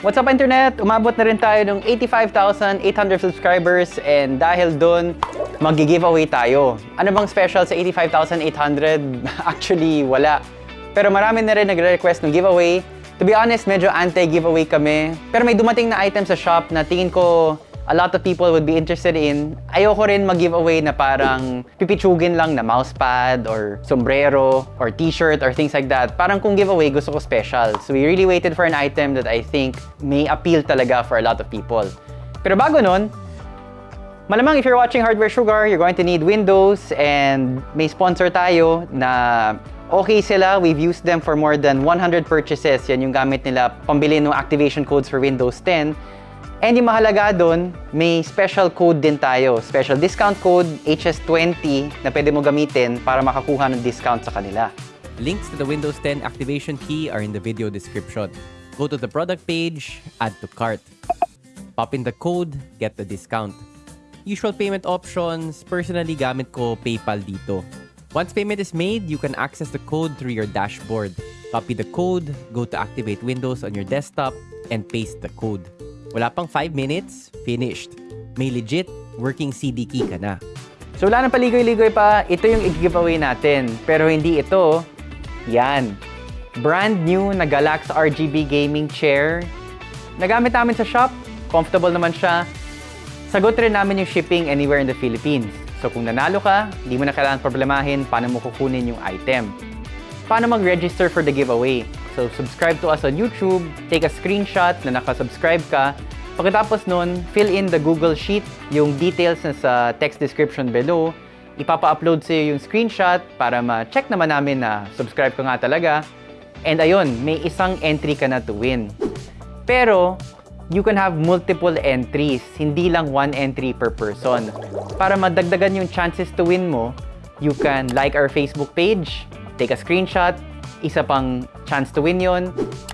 What's up internet? Umabot na rin tayo ng 85,800 subscribers and dahil dun, magi-giveaway tayo. Ano bang special sa 85,800? Actually, wala. Pero marami na rin nagre-request ng giveaway. To be honest, medyo anti-giveaway kami. Pero may dumating na item sa shop na tingin ko a lot of people would be interested in. Ayoko rin mag-giveaway na parang pipitsugin lang na mousepad or sombrero or t-shirt or things like that. Parang kung giveaway, gusto ko special. So we really waited for an item that I think may appeal talaga for a lot of people. Pero bago nun, malamang if you're watching Hardware Sugar, you're going to need Windows and may sponsor tayo na okay sila. We've used them for more than 100 purchases. Yan yung gamit nila pambili ng activation codes for Windows 10. And yung mahalaga doon, may special code din tayo. Special discount code HS20 na pwede mo gamitin para makakuha ng discount sa kanila. Links to the Windows 10 activation key are in the video description. Go to the product page, add to cart. Pop in the code, get the discount. Usual payment options, personally gamit ko PayPal dito. Once payment is made, you can access the code through your dashboard. Copy the code, go to activate Windows on your desktop, and paste the code. Wala pang 5 minutes, finished. May legit working CD key ka na. So wala nang paligoy-ligoy pa, ito yung i-giveaway natin. Pero hindi ito, yan. Brand new na Galax RGB gaming chair. Nagamit namin sa shop, comfortable naman siya. Sagot rin namin yung shipping anywhere in the Philippines. So kung nanalo ka, di mo na kailangan problemahin paano mo kukunin yung item. Paano mag-register for the giveaway? So, subscribe to us on YouTube, take a screenshot na nakasubscribe ka. Pagkatapos nun, fill in the Google Sheet, yung details na sa text description below. Ipapa-upload sa'yo yung screenshot para ma-check naman namin na subscribe ka nga talaga. And ayun, may isang entry ka na to win. Pero, you can have multiple entries, hindi lang one entry per person. Para madagdagan yung chances to win mo, you can like our Facebook page, take a screenshot, isa pang chance to win yon.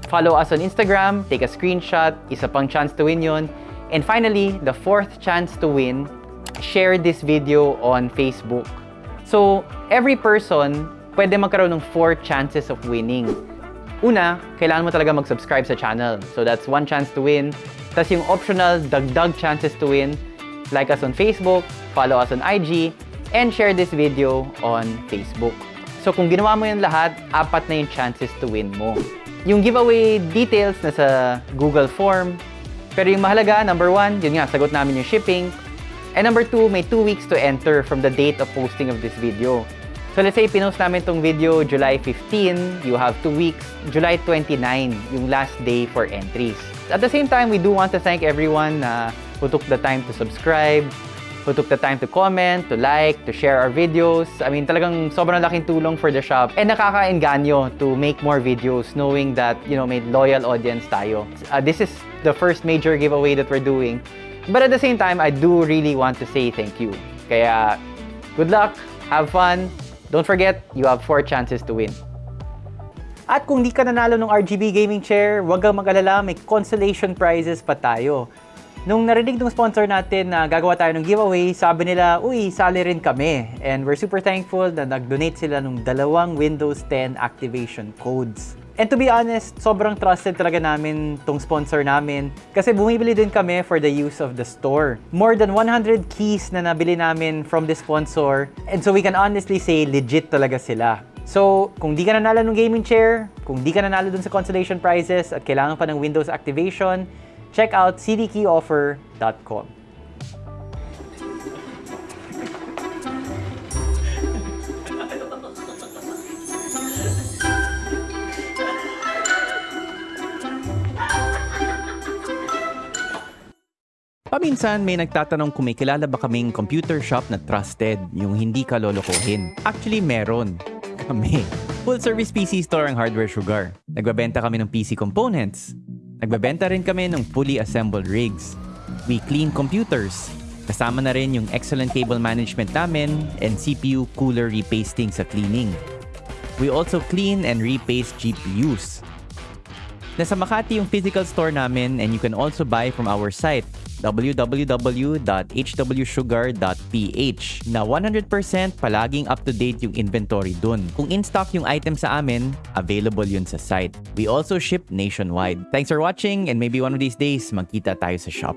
Follow us on Instagram, take a screenshot, isa pang chance to win yon. And finally, the fourth chance to win, share this video on Facebook. So, every person, pwede magkaroon ng four chances of winning. Una, kailangan mo talaga mag-subscribe sa channel. So, that's one chance to win. Tapos yung optional, dagdag chances to win. Like us on Facebook, follow us on IG, and share this video on Facebook. So kung ginawa mo yung lahat, apat na yung chances to win mo. Yung giveaway details na sa Google form. Pero yung mahalaga, number one, yun nga, sagot namin yung shipping. And number two, may two weeks to enter from the date of posting of this video. So let's say pinost namin tong video July 15, you have two weeks, July 29, yung last day for entries. At the same time, we do want to thank everyone na who took the time to subscribe, who took the time to comment, to like, to share our videos. I mean, talagang sobrang laking tulong for the shop. And nakakainganyo to make more videos knowing that, you know, may loyal audience tayo. Uh, this is the first major giveaway that we're doing. But at the same time, I do really want to say thank you. Kaya, good luck, have fun. Don't forget, you have four chances to win. At kung di ka nanalo ng RGB gaming chair, huwag kang mag-alala, may consolation prizes pa tayo. Nung narinig ng sponsor natin na gagawa tayo ng giveaway, sabi nila, uy, sali rin kami. And we're super thankful na nag-donate sila ng dalawang Windows 10 activation codes. And to be honest, sobrang trusted talaga namin tong sponsor namin kasi bumibili din kami for the use of the store. More than 100 keys na nabili namin from the sponsor and so we can honestly say legit talaga sila. So, kung di ka nanalo ng gaming chair, kung di ka nanalo dun sa consolation prizes at kailangan pa ng Windows activation, check out cdkeyoffer.com. Paminsan may nagtatanong kung may kilala ba kaming computer shop na trusted, yung hindi ka lolokohin. Actually, meron. Kami. Full service PC store ang Hardware Sugar. Nagbabenta kami ng PC components, Nagbebenta rin kami ng fully assembled rigs. We clean computers. Kasama na rin yung excellent cable management namin and CPU cooler repasting sa cleaning. We also clean and repaste GPUs. Nasa Makati yung physical store namin and you can also buy from our site www.hwsugar.ph na 100% palaging up-to-date yung inventory dun. Kung in-stock yung item sa amin, available yun sa site. We also ship nationwide. Thanks for watching and maybe one of these days magkita tayo sa shop.